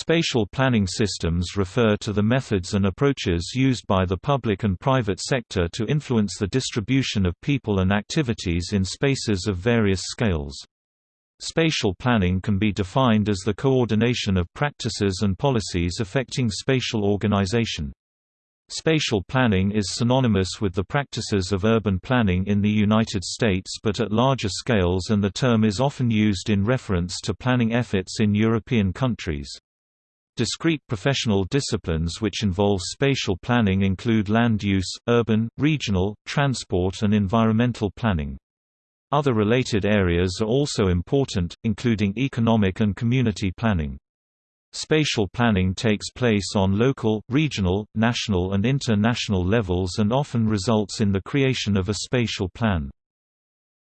Spatial planning systems refer to the methods and approaches used by the public and private sector to influence the distribution of people and activities in spaces of various scales. Spatial planning can be defined as the coordination of practices and policies affecting spatial organization. Spatial planning is synonymous with the practices of urban planning in the United States but at larger scales and the term is often used in reference to planning efforts in European countries. Discrete professional disciplines which involve spatial planning include land use, urban, regional, transport and environmental planning. Other related areas are also important, including economic and community planning. Spatial planning takes place on local, regional, national and international levels and often results in the creation of a spatial plan.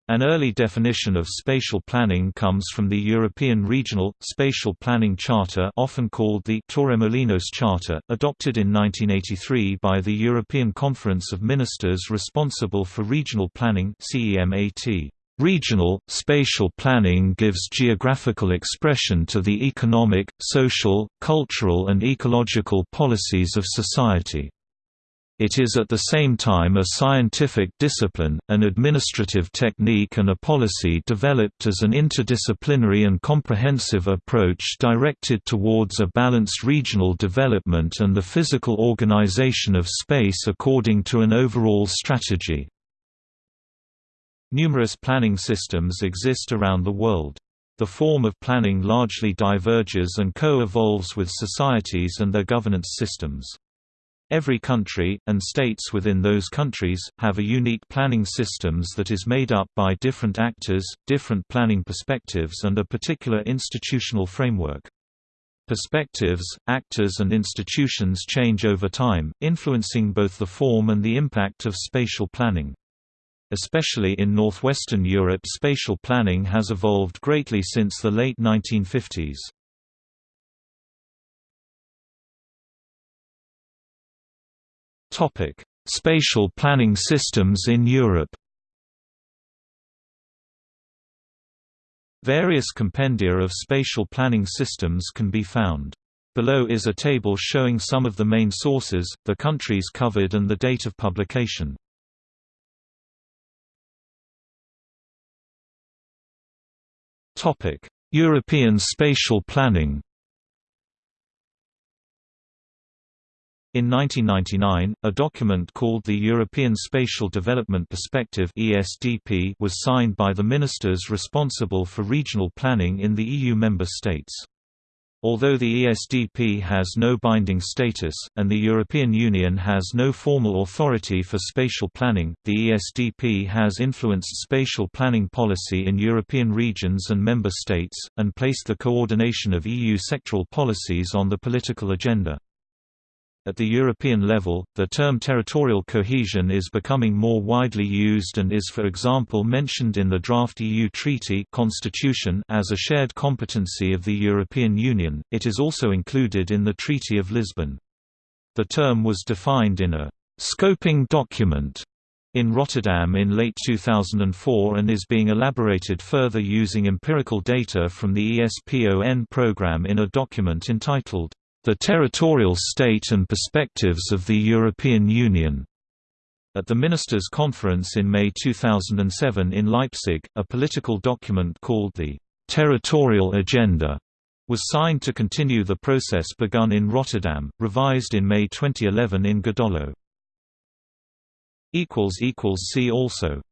An early definition of spatial planning comes from the European Regional, Spatial Planning Charter often called the Torremolinos Charter, adopted in 1983 by the European Conference of Ministers responsible for regional planning. Regional, spatial planning gives geographical expression to the economic, social, cultural and ecological policies of society. It is at the same time a scientific discipline, an administrative technique and a policy developed as an interdisciplinary and comprehensive approach directed towards a balanced regional development and the physical organization of space according to an overall strategy. Numerous planning systems exist around the world. The form of planning largely diverges and co-evolves with societies and their governance systems. Every country, and states within those countries, have a unique planning systems that is made up by different actors, different planning perspectives and a particular institutional framework. Perspectives, actors and institutions change over time, influencing both the form and the impact of spatial planning. Especially in northwestern Europe spatial planning has evolved greatly since the late 1950s. Topic: Spatial planning systems in Europe. Various compendia of spatial planning systems can be found. Below is a table showing some of the main sources, the countries covered and the date of publication. European spatial planning In 1999, a document called the European Spatial Development Perspective (ESDP) was signed by the ministers responsible for regional planning in the EU member states. Although the ESDP has no binding status, and the European Union has no formal authority for spatial planning, the ESDP has influenced spatial planning policy in European regions and member states, and placed the coordination of EU sectoral policies on the political agenda. At the European level, the term territorial cohesion is becoming more widely used and is for example mentioned in the draft EU treaty constitution as a shared competency of the European Union. It is also included in the Treaty of Lisbon. The term was defined in a scoping document in Rotterdam in late 2004 and is being elaborated further using empirical data from the ESPON program in a document entitled the Territorial State and Perspectives of the European Union. At the Ministers' Conference in May 2007 in Leipzig, a political document called the Territorial Agenda was signed to continue the process begun in Rotterdam, revised in May 2011 in Gödöllő. See also